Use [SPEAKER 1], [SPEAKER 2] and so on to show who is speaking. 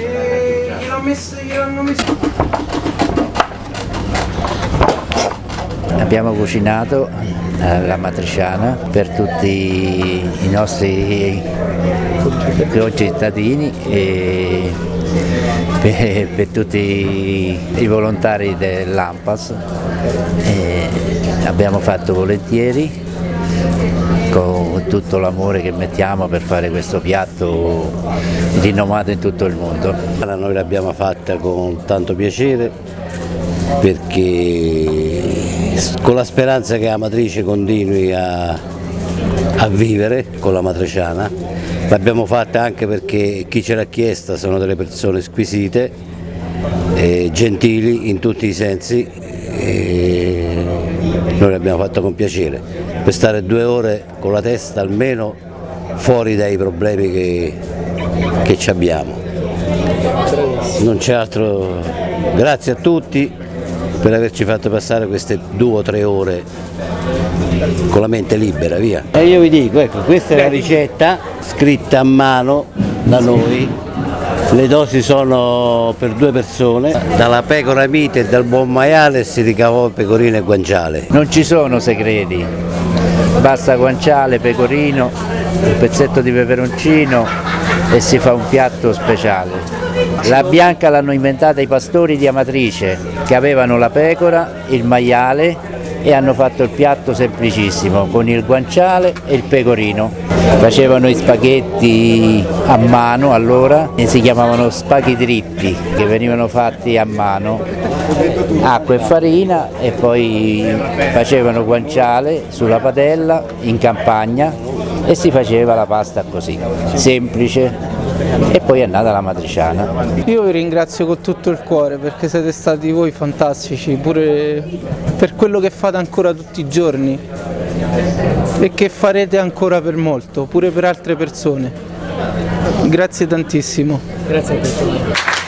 [SPEAKER 1] E gliel'ho messo, gliel'hanno.
[SPEAKER 2] Abbiamo cucinato eh, la matriciana per tutti i nostri concittadini e per, per tutti i volontari dell'AMPAS. Abbiamo fatto volentieri con tutto l'amore che mettiamo per fare questo piatto rinomato in tutto il mondo.
[SPEAKER 3] Noi l'abbiamo fatta con tanto piacere perché con la speranza che la matrice continui a, a vivere con la matriciana, l'abbiamo fatta anche perché chi ce l'ha chiesta sono delle persone squisite, eh, gentili in tutti i sensi e noi l'abbiamo fatta con piacere, per stare due ore con la testa almeno fuori dai problemi che, che ci abbiamo. Non c'è altro, grazie a tutti per averci fatto passare queste due o tre ore con la mente libera, via. E io vi dico, ecco, questa è la ricetta scritta a mano da noi, le dosi sono per due persone, dalla pecora mite e dal buon maiale si ricavò pecorino e guanciale.
[SPEAKER 2] Non ci sono segreti, basta guanciale, pecorino, un pezzetto di peperoncino e si fa un piatto speciale. La bianca l'hanno inventata i pastori di Amatrice che avevano la pecora, il maiale e hanno fatto il piatto semplicissimo con il guanciale e il pecorino. Facevano i spaghetti a mano allora e si chiamavano spaghi dritti che venivano fatti a mano, acqua e farina e poi facevano guanciale sulla padella in campagna e si faceva la pasta così, semplice e poi è nata la matriciana.
[SPEAKER 1] Io vi ringrazio con tutto il cuore perché siete stati voi fantastici, pure per quello che fate ancora tutti i giorni e che farete ancora per molto, pure per altre persone. Grazie tantissimo.
[SPEAKER 4] Grazie a te.